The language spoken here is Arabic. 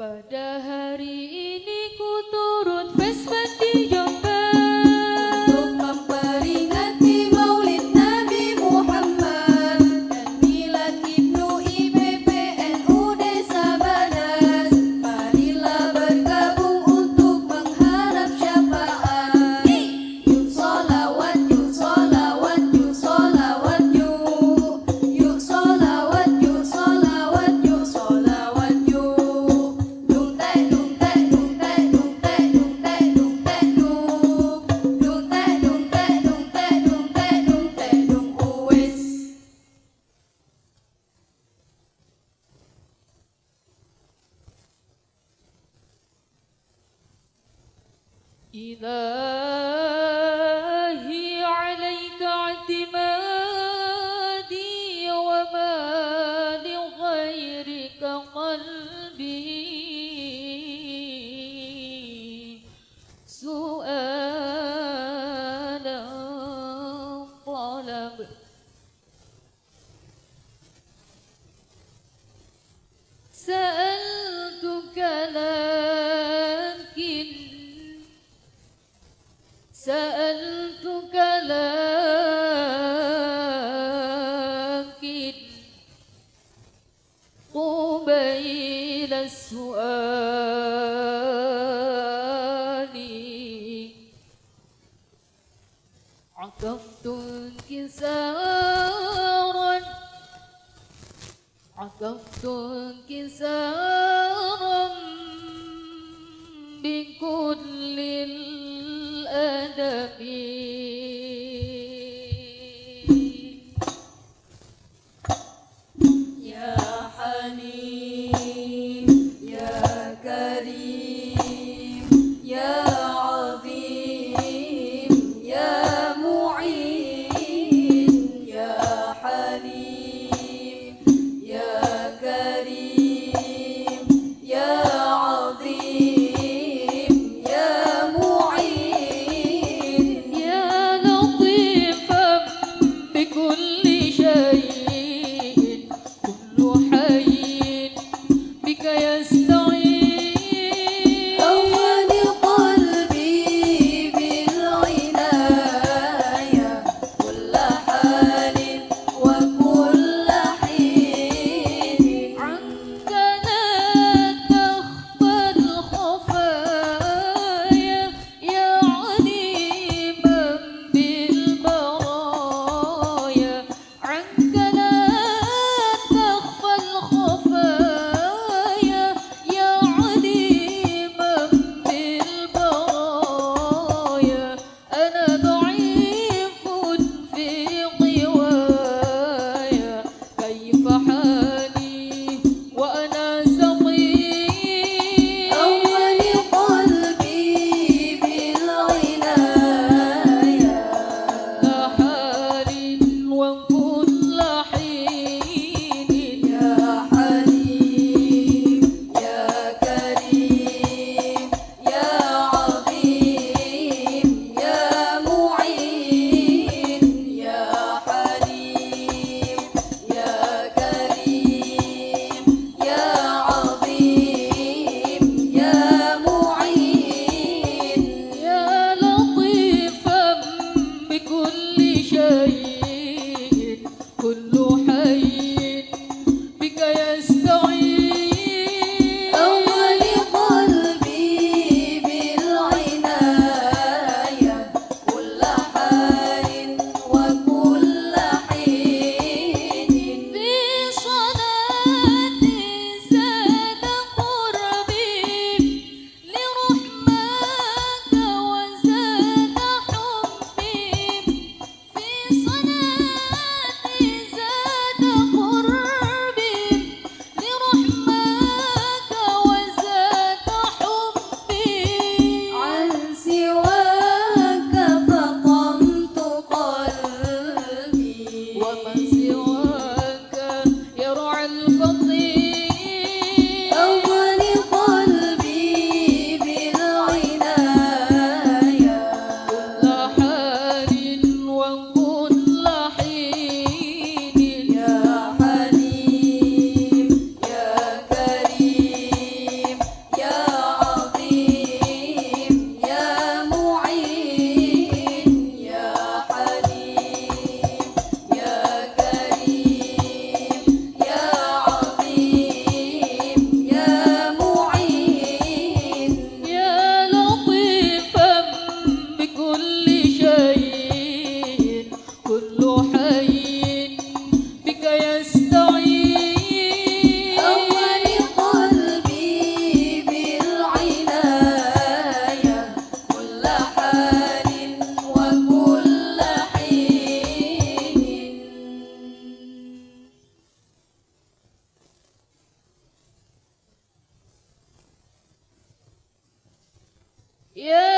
Pada hari ini ku إلى السؤال. عكفت انكسارا. عكفت انكسارا بكل الأدب. yeah. Yeah.